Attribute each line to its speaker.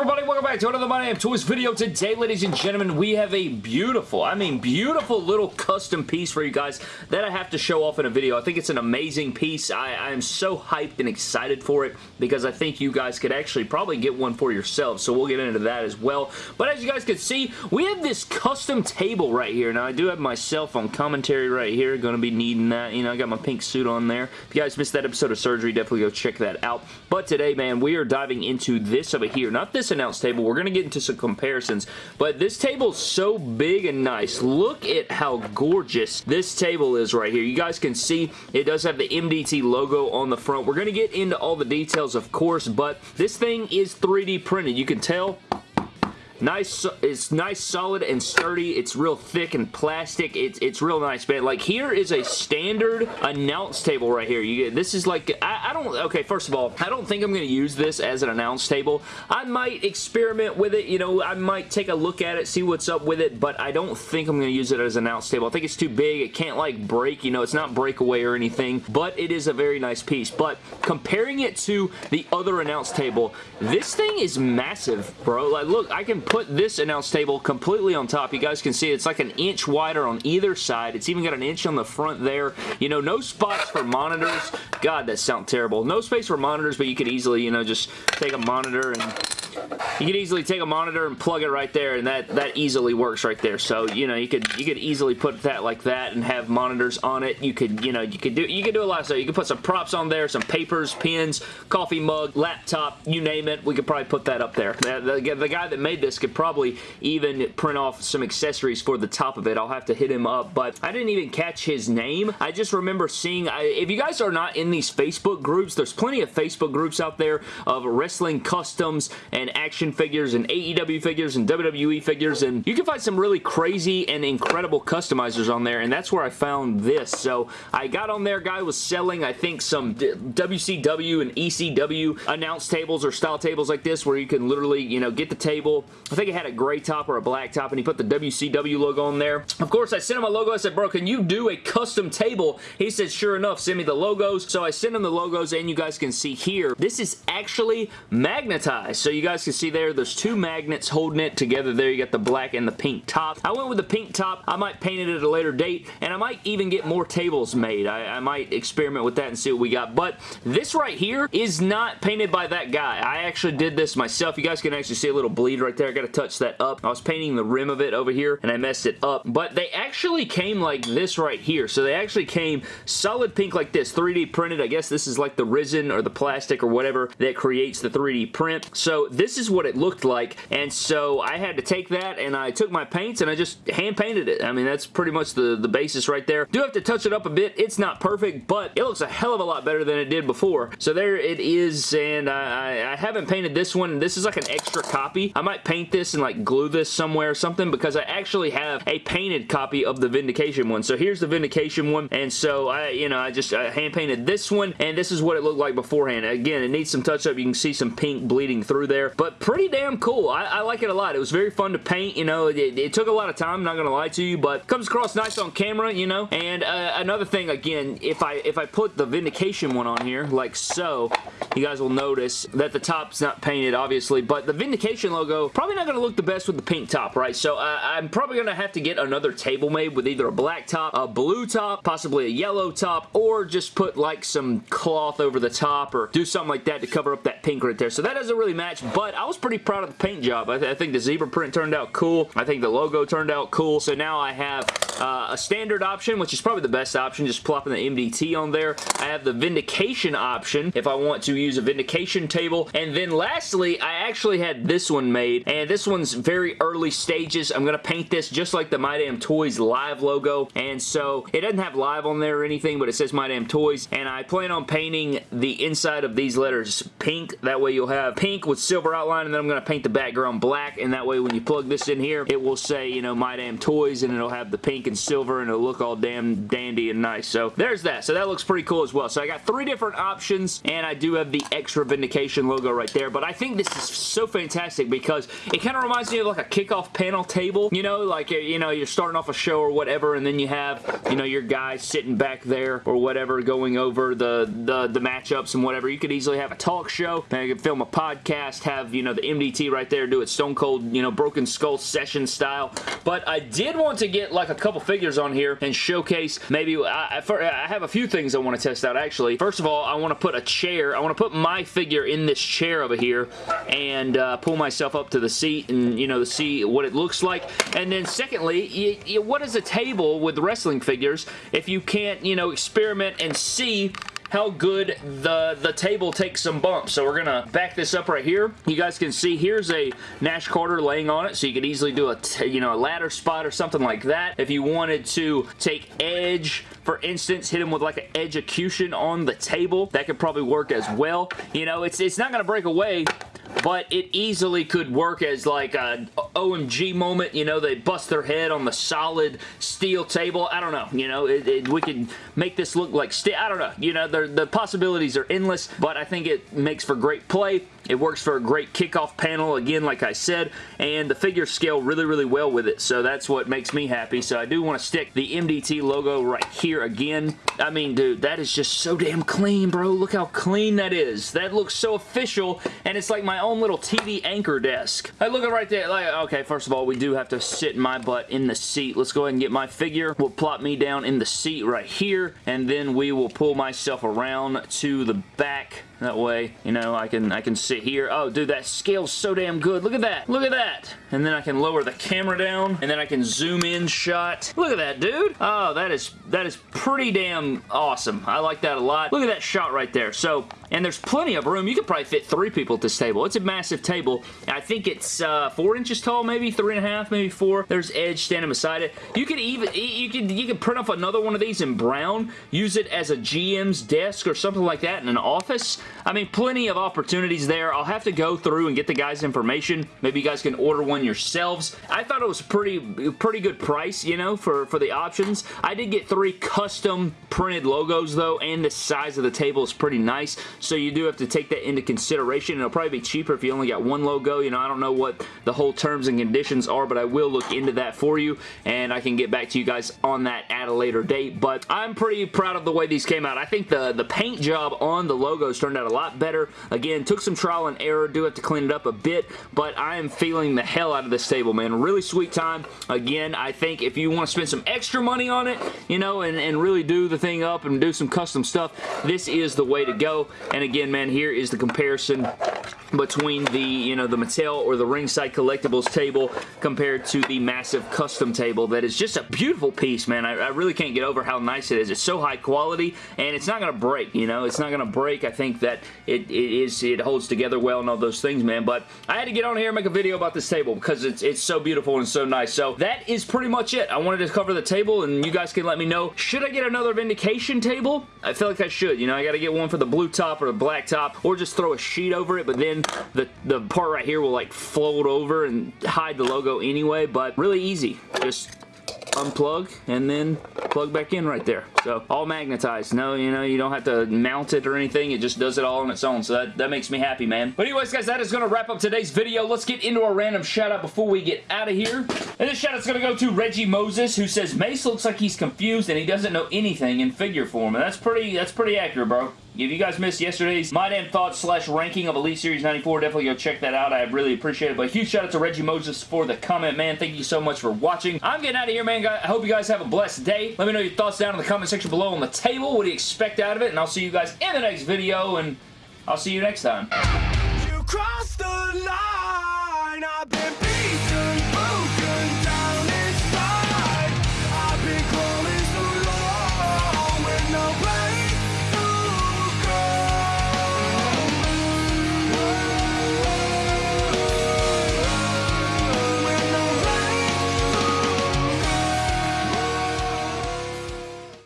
Speaker 1: everybody? Welcome back to another My Damn Toys video. Today, ladies and gentlemen, we have a beautiful, I mean beautiful little custom piece for you guys that I have to show off in a video. I think it's an amazing piece. I, I am so hyped and excited for it because I think you guys could actually probably get one for yourselves, so we'll get into that as well. But as you guys can see, we have this custom table right here. Now, I do have my cell phone commentary right here. Going to be needing that. You know, I got my pink suit on there. If you guys missed that episode of Surgery, definitely go check that out. But today, man, we are diving into this over here. Not this announce table. We're going to get into some comparisons, but this table is so big and nice. Look at how gorgeous this table is right here. You guys can see it does have the MDT logo on the front. We're going to get into all the details, of course, but this thing is 3D printed. You can tell Nice, it's nice, solid, and sturdy. It's real thick and plastic. It's it's real nice, man. Like here is a standard announce table right here. You get this is like I, I don't. Okay, first of all, I don't think I'm to use this as an announce table. I might experiment with it. You know, I might take a look at it, see what's up with it, but I don't think I'm to use it as an announce table. I think it's too big. It can't like break. You know, it's not breakaway or anything, but it is a very nice piece. But comparing it to the other announce table, this thing is massive, bro. Like, look, I can put this announce table completely on top. You guys can see it's like an inch wider on either side. It's even got an inch on the front there. You know, no spots for monitors. God, that sounds terrible. No space for monitors, but you could easily, you know, just take a monitor and you could easily take a monitor and plug it right there and that that easily works right there. So you know you could you could easily put that like that and have monitors on it. You could you know you could do you could do a lot of stuff. You could put some props on there some papers pens coffee mug laptop you name it. We could probably put that up there. The, the, the guy that made this could probably even print off some accessories for the top of it. I'll have to hit him up but I didn't even catch his name. I just remember seeing I, if you guys are not in these Facebook groups there's plenty of Facebook groups out there of wrestling customs and action figures and AEW figures and WWE figures and you can find some really crazy and incredible customizers on there and that's where I found this. So I got on there, guy was selling I think some WCW and ECW announce tables or style tables like this where you can literally, you know, get the table. I think it had a gray top or a black top and he put the WCW logo on there. Of course, I sent him a logo. I said, bro, can you do a custom table? He said, sure enough, send me the logos. So I sent him the logos and you guys can see here, this is actually magnetized. So you guys can see there, there's two magnets holding it together there. You got the black and the pink top. I went with the pink top. I might paint it at a later date, and I might even get more tables made. I, I might experiment with that and see what we got. But this right here is not painted by that guy. I actually did this myself. You guys can actually see a little bleed right there. I got to touch that up. I was painting the rim of it over here, and I messed it up. But they actually came like this right here. So they actually came solid pink like this, 3D printed. I guess this is like the resin or the plastic or whatever that creates the 3D print. So this is what it looked like, and so I had to take that, and I took my paints, and I just hand painted it. I mean, that's pretty much the, the basis right there. Do have to touch it up a bit. It's not perfect, but it looks a hell of a lot better than it did before. So there it is, and I, I haven't painted this one. This is like an extra copy. I might paint this and like glue this somewhere or something because I actually have a painted copy of the Vindication one. So here's the Vindication one, and so I, you know, I just uh, hand painted this one, and this is what it looked like beforehand. Again, it needs some touch up. You can see some pink bleeding through there, but pretty damn cool. I, I like it a lot. It was very fun to paint, you know. It, it took a lot of time, not gonna lie to you, but comes across nice on camera, you know. And uh, another thing, again, if I if I put the Vindication one on here, like so, you guys will notice that the top's not painted, obviously, but the Vindication logo probably not gonna look the best with the pink top, right? So uh, I'm probably gonna have to get another table made with either a black top, a blue top, possibly a yellow top, or just put like some cloth over the top or do something like that to cover up that pink right there. So that doesn't really match, but I was pretty proud of the paint job. I, th I think the zebra print turned out cool. I think the logo turned out cool. So now I have uh, a standard option, which is probably the best option, just plopping the MDT on there. I have the Vindication option if I want to use a Vindication table. And then lastly, I actually had this one made, and this one's very early stages. I'm going to paint this just like the My Damn Toys live logo, and so it doesn't have live on there or anything, but it says My Damn Toys, and I plan on painting the inside of these letters pink. That way you'll have pink with silver outline, and then I'm going to paint the background black, and that way when you plug this in here, it will say, you know, My Damn Toys, and it'll have the pink and silver, and it'll look all damn dandy and nice. So there's that. So that looks pretty cool as well. So I got three different options, and I do have the extra Vindication logo right there, but I think this is so fantastic because it kind of reminds me of like a kickoff panel table, you know, like, you know, you're starting off a show or whatever, and then you have, you know, your guys sitting back there or whatever going over the, the, the matchups and whatever. You could easily have a talk show, maybe you could film a podcast, have have, you know, the MDT right there, do it Stone Cold, you know, Broken Skull session style. But I did want to get like a couple figures on here and showcase maybe, I, I have a few things I want to test out actually. First of all, I want to put a chair, I want to put my figure in this chair over here and uh, pull myself up to the seat and, you know, see what it looks like. And then secondly, you, you, what is a table with wrestling figures if you can't, you know, experiment and see how good the, the table takes some bumps. So we're going to back this up right here. You guys can see here's a Nash Carter laying on it, so you could easily do a, you know, a ladder spot or something like that. If you wanted to take Edge, for instance, hit him with like an execution on the table, that could probably work as well. You know, it's, it's not going to break away but it easily could work as like a OMG moment, you know, they bust their head on the solid steel table. I don't know, you know, it, it, we could make this look like. I don't know, you know, the possibilities are endless, but I think it makes for great play. It works for a great kickoff panel, again, like I said, and the figures scale really, really well with it, so that's what makes me happy. So I do want to stick the MDT logo right here again. I mean, dude, that is just so damn clean, bro. Look how clean that is. That looks so official, and it's like my own little TV anchor desk. I look at right there, like, okay, first of all, we do have to sit my butt in the seat. Let's go ahead and get my figure. We'll plop me down in the seat right here, and then we will pull myself around to the back that way, you know, I can I can here. Oh, dude, that scale's so damn good. Look at that. Look at that. And then I can lower the camera down, and then I can zoom in shot. Look at that, dude. Oh, that is that is pretty damn awesome. I like that a lot. Look at that shot right there. So, and there's plenty of room. You could probably fit three people at this table. It's a massive table. I think it's uh, four inches tall, maybe three and a half, maybe four. There's Edge standing beside it. You could even you could you could print off another one of these in brown, use it as a GM's desk or something like that in an office. I mean, plenty of opportunities there. I'll have to go through and get the guy's information. Maybe you guys can order one yourselves. I thought it was a pretty pretty good price, you know, for for the options. I did get three custom printed logos though, and the size of the table is pretty nice. So you do have to take that into consideration. It'll probably be cheaper if you only got one logo. You know, I don't know what the whole terms and conditions are, but I will look into that for you, and I can get back to you guys on that at a later date. But I'm pretty proud of the way these came out. I think the, the paint job on the logos turned out a lot better. Again, took some trial and error. Do have to clean it up a bit, but I am feeling the hell out of this table, man. Really sweet time. Again, I think if you want to spend some extra money on it, you know, and, and really do the thing up and do some custom stuff, this is the way to go. And again, man, here is the comparison between the, you know, the Mattel or the Ringside Collectibles table compared to the massive custom table that is just a beautiful piece, man. I, I really can't get over how nice it is. It's so high quality, and it's not going to break, you know? It's not going to break. I think that it, it is, it holds together well and all those things, man, but I had to get on here and make a video about this table because it's, it's so beautiful and so nice. So that is pretty much it. I wanted to cover the table, and you guys can let me know, should I get another Vindication table? I feel like I should. You know, I got to get one for the blue top or the black top, or just throw a sheet over it, but then the, the part right here will like float over and hide the logo anyway, but really easy. Just unplug and then plug back in right there. So all magnetized. No, you know, you don't have to mount it or anything. It just does it all on its own. So that, that makes me happy, man. But anyways, guys, that is going to wrap up today's video. Let's get into a random shout out before we get out of here. And this shout out's going to go to Reggie Moses, who says, Mace looks like he's confused and he doesn't know anything in figure form. And that's pretty, that's pretty accurate, bro. If you guys missed yesterday's My Damn Thoughts slash ranking of Elite Series 94, definitely go check that out. I really appreciate it. But huge shout out to Reggie Moses for the comment, man. Thank you so much for watching. I'm getting out of here, man. I hope you guys have a blessed day. Let me know your thoughts down in the comment section below on the table. What do you expect out of it? And I'll see you guys in the next video, and I'll see you next time. You